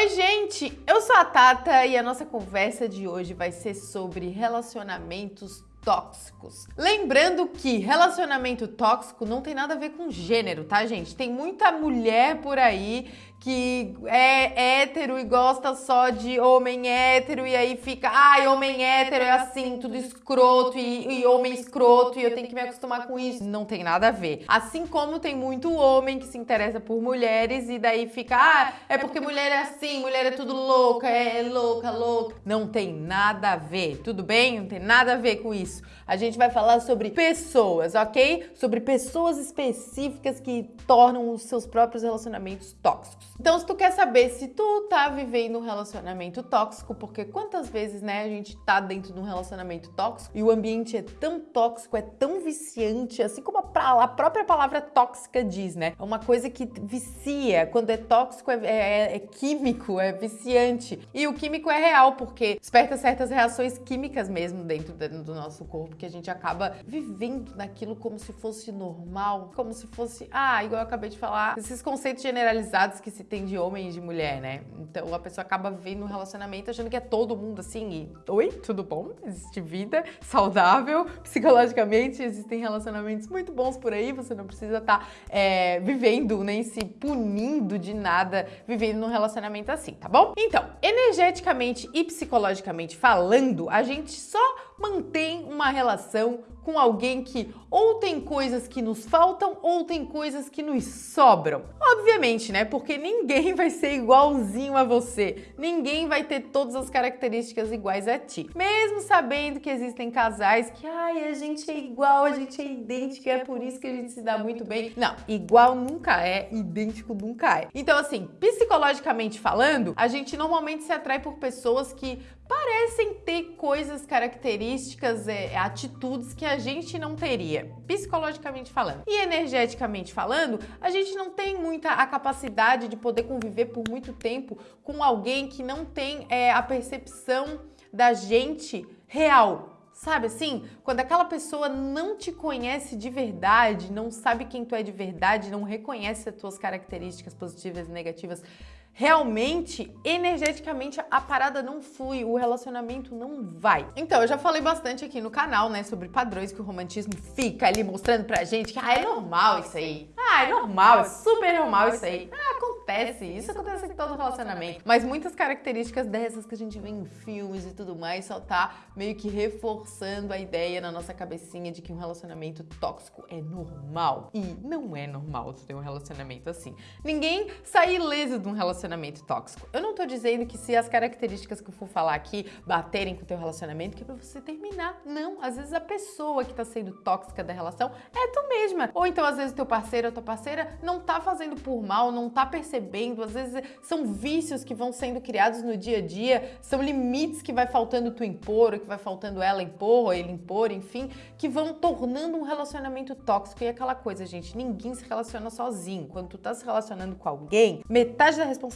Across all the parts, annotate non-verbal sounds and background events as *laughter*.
Oi, gente! Eu sou a Tata e a nossa conversa de hoje vai ser sobre relacionamentos tóxicos. Lembrando que relacionamento tóxico não tem nada a ver com gênero, tá, gente? Tem muita mulher por aí que é hétero e gosta só de homem hétero e aí fica, ai, homem hétero é assim, tudo escroto e, e, homem escroto e eu tenho que me acostumar com isso. Não tem nada a ver. Assim como tem muito homem que se interessa por mulheres e daí fica, ah, é porque mulher é assim, mulher é tudo louca, é louca, louca. Não tem nada a ver, tudo bem? Não tem nada a ver com isso. A gente vai falar sobre pessoas, ok? Sobre pessoas específicas que tornam os seus próprios relacionamentos tóxicos. Então, se tu quer saber se tu tá vivendo um relacionamento tóxico, porque quantas vezes, né, a gente tá dentro de um relacionamento tóxico e o ambiente é tão tóxico, é tão viciante, assim como a, a própria palavra tóxica diz, né? É uma coisa que vicia. Quando é tóxico, é, é, é químico, é viciante. E o químico é real, porque desperta certas reações químicas mesmo dentro do nosso corpo que a gente acaba vivendo naquilo como se fosse normal, como se fosse, ah, igual eu acabei de falar, esses conceitos generalizados que se tem de homem e de mulher, né? Então a pessoa acaba vivendo um relacionamento achando que é todo mundo assim e, oi, tudo bom? Existe vida saudável, psicologicamente existem relacionamentos muito bons por aí, você não precisa estar tá, é, vivendo nem se punindo de nada vivendo num relacionamento assim, tá bom? Então, energeticamente e psicologicamente falando, a gente só mantém uma relação com alguém que ou tem coisas que nos faltam ou tem coisas que nos sobram. Obviamente, né? Porque ninguém vai ser igualzinho a você. Ninguém vai ter todas as características iguais a ti. Mesmo sabendo que existem casais que, ai, a gente é igual, a gente é idêntico, é por isso que a gente se dá muito bem. Não, igual nunca é, idêntico nunca é. Então, assim, psicologicamente falando, a gente normalmente se atrai por pessoas que parecem ter coisas, características, é, atitudes que a gente não teria, psicologicamente falando. E energeticamente falando, a gente não tem muita a capacidade de poder conviver por muito tempo com alguém que não tem é, a percepção da gente real, Sabe assim? Quando aquela pessoa não te conhece de verdade, não sabe quem tu é de verdade, não reconhece as tuas características positivas e negativas, realmente, energeticamente, a parada não flui, o relacionamento não vai. Então, eu já falei bastante aqui no canal, né, sobre padrões que o romantismo fica ali mostrando pra gente que, ah, é normal isso aí. Ah, é normal, é super normal isso aí. Ah, acontece, isso acontece em todo relacionamento. Mas muitas características dessas que a gente vê em filmes e tudo mais só tá meio que reforçando a ideia na nossa cabecinha de que um relacionamento tóxico é normal. E não é normal ter um relacionamento assim. Ninguém sai ileso de um relacionamento tóxico. Eu não tô dizendo que se as características que eu for falar aqui baterem com o teu relacionamento, que é pra você terminar. Não, às vezes a pessoa que tá sendo tóxica da relação é tu mesma. Ou então às vezes o teu parceiro ou tua parceira não tá fazendo por mal, não tá percebendo às vezes são vícios que vão sendo criados no dia a dia, são limites que vai faltando tu impor, ou que vai faltando ela impor, ou ele impor, enfim, que vão tornando um relacionamento tóxico. E aquela coisa, gente, ninguém se relaciona sozinho. Quando tu tá se relacionando com alguém, metade da responsabilidade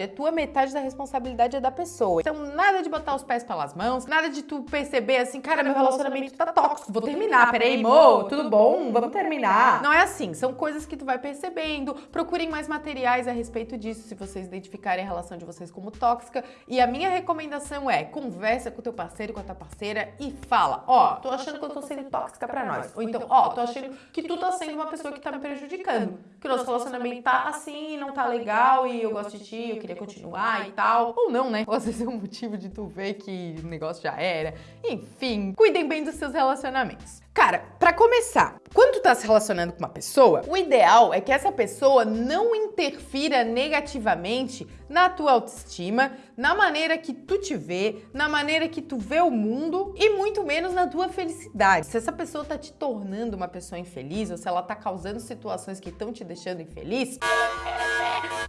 é tua, metade da responsabilidade é da pessoa. Então, nada de botar os pés pelas mãos, nada de tu perceber assim, cara, meu relacionamento tá tóxico, vou terminar, peraí, mo, tudo bom? Vamos terminar. Não é assim, são coisas que tu vai percebendo. Procurem mais materiais a respeito disso, se vocês identificarem a relação de vocês como tóxica. E a minha recomendação é, conversa com teu parceiro, com a tua parceira e fala, ó, oh, tô achando que eu tô sendo tóxica pra nós. Ou então, ó, oh, tô achando que tu tá sendo uma pessoa que tá me prejudicando. Que o nosso relacionamento tá assim, não tá legal e eu gosto de eu queria continuar e tal. Ou não, né? Ou às vezes é um motivo de tu ver que o negócio já era. Enfim, cuidem bem dos seus relacionamentos. Cara, para começar, quando tu tá se relacionando com uma pessoa, o ideal é que essa pessoa não interfira negativamente na tua autoestima, na maneira que tu te vê, na maneira que tu vê o mundo e muito menos na tua felicidade. Se essa pessoa tá te tornando uma pessoa infeliz ou se ela tá causando situações que estão te deixando infeliz,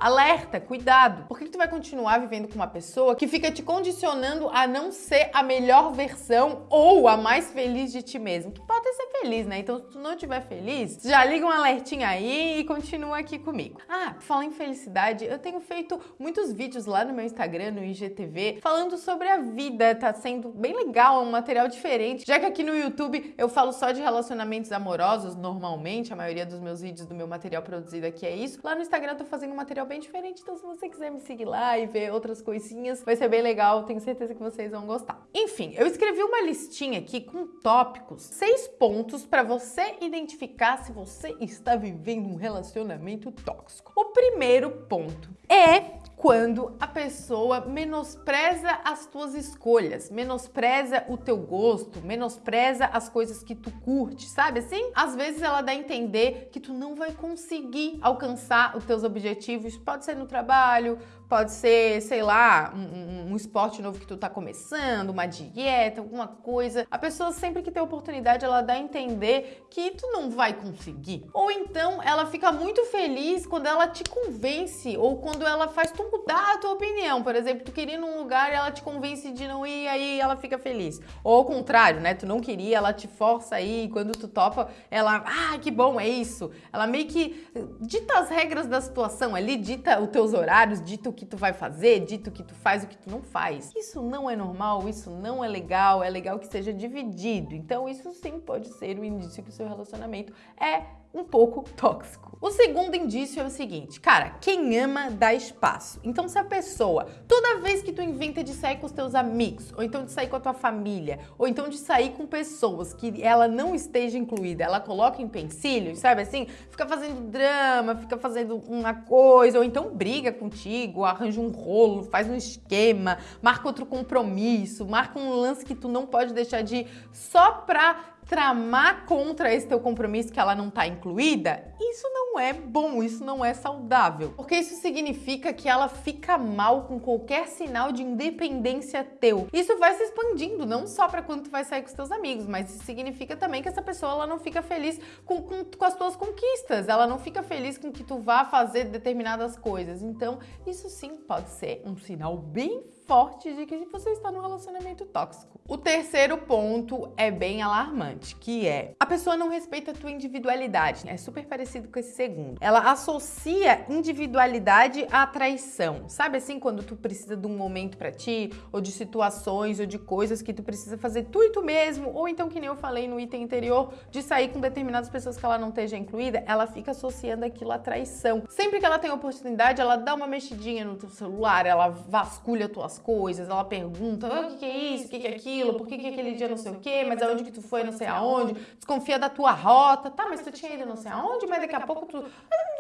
Alerta, cuidado. Por que, tu vai continuar vivendo com uma pessoa que fica te condicionando a não ser a melhor versão ou a mais feliz de ti mesmo? Tu pode ser feliz, né? Então, se tu não estiver feliz, já liga um alertinho aí e continua aqui comigo. Ah, fala em felicidade, eu tenho feito muitos vídeos lá no meu Instagram, no IGTV, falando sobre a vida. Tá sendo bem legal, é um material diferente. Já que aqui no YouTube eu falo só de relacionamentos amorosos, normalmente, a maioria dos meus vídeos do meu material produzido aqui é isso. Lá no Instagram eu tô fazendo um material bem diferente. Então, se você quiser me seguir lá e ver outras coisinhas, vai ser bem legal. Tenho certeza que vocês vão gostar. Enfim, eu escrevi uma listinha aqui com tópicos, seis pontos para você identificar se você está vivendo um relacionamento tóxico. O primeiro ponto é quando a pessoa menospreza as tuas escolhas, menospreza o teu gosto, menospreza as coisas que tu curte, sabe assim? Às vezes ela dá a entender que tu não vai conseguir alcançar os teus objetivos, pode ser no trabalho, pode ser, sei lá, um, um, esporte novo que tu tá começando, uma dieta, alguma coisa. A pessoa sempre que tem oportunidade, ela dá a entender que tu não vai conseguir. Ou então ela fica muito feliz quando ela te convence ou quando ela faz tu mudar a tua opinião. Por exemplo, tu queria ir num lugar e ela te convence de não ir, aí ela fica feliz. Ou ao contrário, né? Tu não queria, ela te força aí, quando tu topa, ela, ah, que bom, é isso. Ela meio que dita as regras da situação ali, dita os teus horários, dita o que tu vai fazer, dito que tu faz o que tu não faz. Isso não é normal, isso não é legal, é legal que seja dividido. Então isso sim pode ser um indício que o seu relacionamento é um pouco tóxico. O segundo indício é o seguinte, cara, quem ama dá espaço. Então se a pessoa, toda vez que tu inventa de sair com os teus amigos, ou então de sair com a tua família, ou então de sair com pessoas que ela não esteja incluída, ela coloca em pensilhos, sabe assim? Fica fazendo drama, fica fazendo uma coisa, ou então briga contigo, arranja um rolo, faz um esquema, marca outro compromisso, marca um lance que tu não pode deixar de ir só pra tramar contra esse teu compromisso que ela não tá incluída, isso não é bom, isso não é saudável. Porque isso significa que ela fica mal com qualquer sinal de independência teu. Isso vai se expandindo, não só para quando tu vai sair com os teus amigos, mas isso significa também que essa pessoa ela não fica feliz com, com, com as tuas conquistas, ela não fica feliz com que tu vá fazer determinadas coisas. Então, isso sim pode ser um sinal bem forte de que você está num relacionamento tóxico. O terceiro ponto é bem alarmante, que é a pessoa não respeita a tua individualidade. É super parecido com esse segundo. Ela associa individualidade à traição. Sabe assim, quando tu precisa de um momento para ti, ou de situações, ou de coisas que tu precisa fazer tu e tu mesmo, ou então que nem eu falei no item anterior, de sair com determinadas pessoas que ela não esteja incluída, ela fica associando aquilo à traição. Sempre que ela tem oportunidade, ela dá uma mexidinha no teu celular, ela vasculha tuas coisas, ela pergunta ah, o que, que, é isso, o que, que, é aquilo, por que, que aquele dia não sei o quê, mas aonde que tu foi, não sei aonde, desconfia da tua rota, tá, mas tu tinha ido não sei aonde, mas daqui a pouco tu,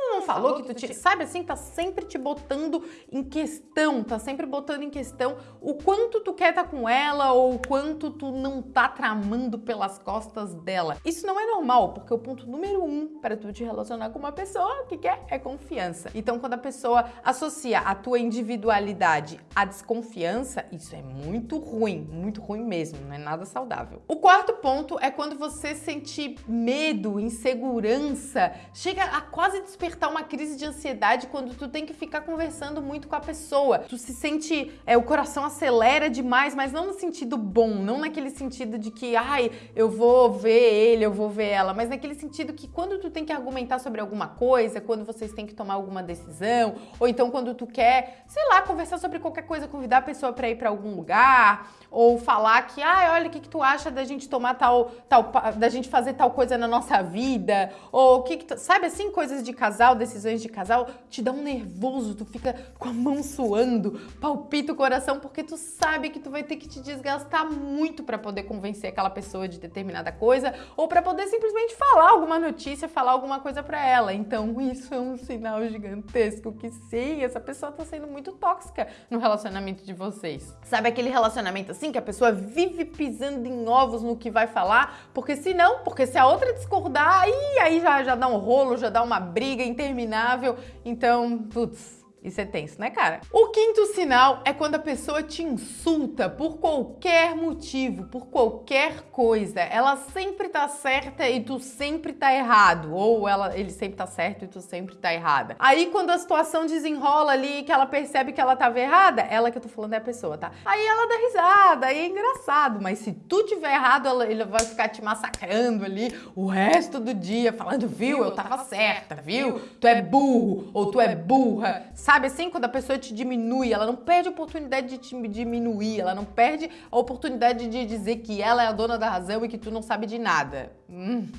não falou que tu tinha, sabe assim, tá sempre te botando em questão, tá sempre botando em questão o quanto tu quer estar tá com ela ou o quanto tu não tá tramando pelas costas dela. Isso não é normal, porque o ponto número um para tu te relacionar com uma pessoa que quer é confiança. Então, quando a pessoa associa a tua individualidade à desconfiança, confiança, isso é muito ruim, muito ruim mesmo, não é nada saudável. O quarto ponto é quando você sentir medo, insegurança, chega a quase despertar uma crise de ansiedade quando tu tem que ficar conversando muito com a pessoa. Tu se sente, é, o coração acelera demais, mas não no sentido bom, não naquele sentido de que, ai, eu vou ver ele, eu vou ver ela, mas naquele sentido que quando tu tem que argumentar sobre alguma coisa, quando vocês têm que tomar alguma decisão, ou então quando tu quer, sei lá, conversar sobre qualquer coisa, convidar a pessoa para ir para algum lugar, ou falar que, ah, olha, o que, que tu acha da gente tomar tal, tal, da gente fazer tal coisa na nossa vida, ou o que, que tu, sabe assim, coisas de casal, decisões de casal, te dá um nervoso, tu fica com a mão suando, palpita o coração, porque tu sabe que tu vai ter que te desgastar muito para poder convencer aquela pessoa de determinada coisa, ou para poder simplesmente falar alguma notícia, falar alguma coisa para ela. Então, *laughs* isso é um sinal gigantesco que sim, essa pessoa tá sendo muito tóxica no relacionamento de de vocês. Sabe aquele relacionamento assim que a pessoa vive pisando em ovos no que vai falar? Porque se não, porque se a outra discordar, aí, aí já, já dá um rolo, já dá uma briga interminável. Então, putz, isso é tenso, né, cara? O quinto sinal é quando a pessoa te insulta por qualquer motivo, por qualquer coisa. Ela sempre tá certa e tu sempre tá errado. Ou ela, ele sempre tá certo e tu sempre tá errada. Aí quando a situação desenrola ali, que ela percebe que ela tava errada, ela que eu tô falando é a pessoa, tá? Aí ela dá risada, aí é engraçado. Mas se tu tiver errado, ela, ele vai ficar te massacrando ali o resto do dia, falando, viu, eu tava certa, viu? Tu é burro ou tu é burra. Sabe? Sabe assim, quando a pessoa te diminui, ela não perde a oportunidade de te diminuir, ela não perde a oportunidade de dizer que ela é a dona da razão e que tu não sabe de nada. Hum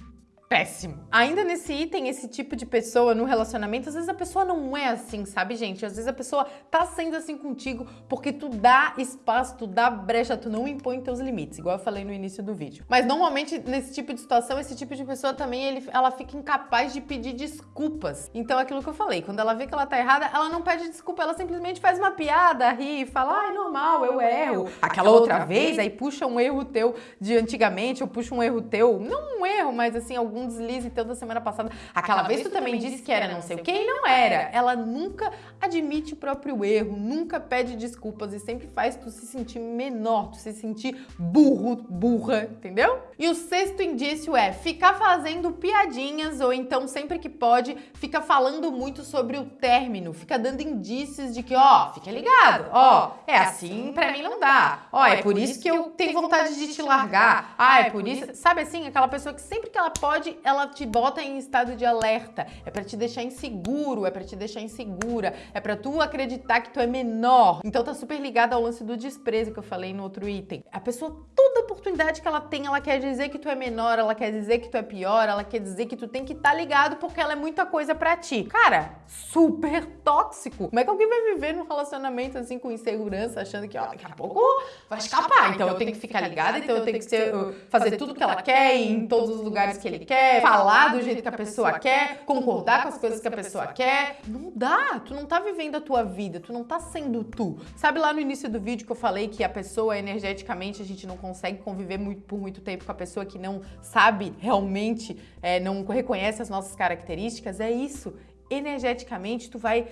péssimo. Ainda nesse item, esse tipo de pessoa no relacionamento, às vezes a pessoa não é assim, sabe, gente? Às vezes a pessoa tá sendo assim contigo porque tu dá espaço, tu dá brecha, tu não impõe teus limites, igual eu falei no início do vídeo. Mas normalmente nesse tipo de situação, esse tipo de pessoa também, ele, ela fica incapaz de pedir desculpas. Então é aquilo que eu falei, quando ela vê que ela tá errada, ela não pede desculpa, ela simplesmente faz uma piada, ri, fala, ai, normal, eu erro. Aquela outra vez, aí puxa um erro teu de antigamente, ou puxa um erro teu, não um erro, mas assim, algum um deslize teu da semana passada. Aquela, Aquela vez tu também disse que era não sei o que e não era. Ela nunca admite o próprio erro, nunca pede desculpas e sempre faz tu se sentir menor, tu se sentir burro, burra, entendeu? E o sexto indício é ficar fazendo piadinhas ou então sempre que pode, fica falando muito sobre o término, fica dando indícios de que, ó, fica ligado, ó, é assim para mim não dá. Ó, é por isso que eu tenho vontade de te largar. Ah, é por isso, sabe assim, aquela pessoa que sempre que ela pode ela te bota em estado de alerta. É para te deixar inseguro, é para te deixar insegura, é para tu acreditar que tu é menor. Então tá super ligado ao lance do desprezo que eu falei no outro item. A pessoa, toda oportunidade que ela tem, ela quer dizer que tu é menor, ela quer dizer que tu é pior, ela quer dizer que tu tem que estar tá ligado porque ela é muita coisa para ti. Cara, super tóxico. Como é que alguém vai viver num relacionamento assim com insegurança, achando que, ó, daqui a pouco vai escapar, então eu tenho que ficar ligada, então eu tenho que ser, fazer tudo que ela quer em todos os lugares que ele quer quer, falar do jeito que a pessoa quer, concordar com as coisas que a pessoa quer. Não dá, tu não tá vivendo a tua vida, tu não tá sendo tu. Sabe lá no início do vídeo que eu falei que a pessoa energeticamente a gente não consegue conviver muito, por muito tempo com a pessoa que não sabe realmente, é, não reconhece as nossas características? É isso energeticamente tu vai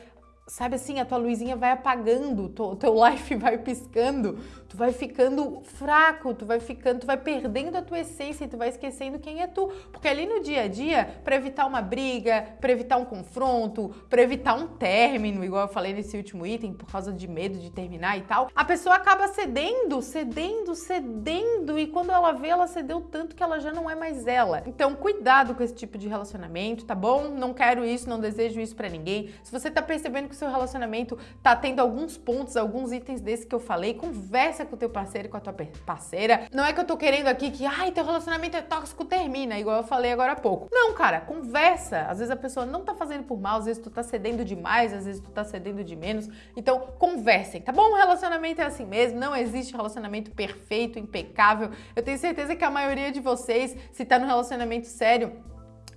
sabe assim, a tua luzinha vai apagando, o teu *laughs* life vai piscando, tu vai ficando fraco, tu vai ficando, tu vai perdendo a tua essência e tu vai esquecendo quem é tu. Porque ali no dia a dia, para evitar uma briga, para evitar um confronto, para evitar um término, igual eu falei nesse último item, por causa de medo de terminar e tal, a pessoa acaba cedendo, cedendo, cedendo e quando ela vê, ela cedeu tanto que ela já não é mais ela. Então, cuidado com esse tipo de relacionamento, tá bom? Não quero isso, não desejo isso para ninguém. Se você tá percebendo que seu relacionamento tá tendo alguns pontos, alguns itens desses que eu falei, conversa com o teu parceiro com a tua parceira. Não é que eu tô querendo aqui que, ai, teu relacionamento é tóxico, termina, igual eu falei agora há pouco. Não, cara, conversa. Às vezes a pessoa não tá fazendo por mal, às vezes tu tá cedendo demais, às vezes tu tá cedendo de menos. Então, conversem, tá bom? O relacionamento é assim mesmo, não existe relacionamento perfeito, impecável. Eu tenho certeza que a maioria de vocês, se tá no relacionamento sério,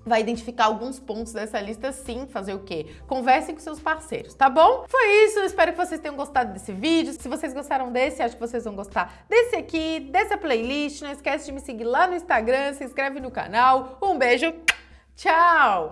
vai identificar alguns pontos dessa lista sim, fazer o quê? Conversem com seus parceiros, tá bom? Foi isso, espero que vocês tenham gostado desse vídeo. Se vocês gostaram desse, acho que vocês vão gostar desse aqui, dessa playlist. Não esquece de me seguir lá no Instagram, se inscreve no canal. Um beijo, tchau!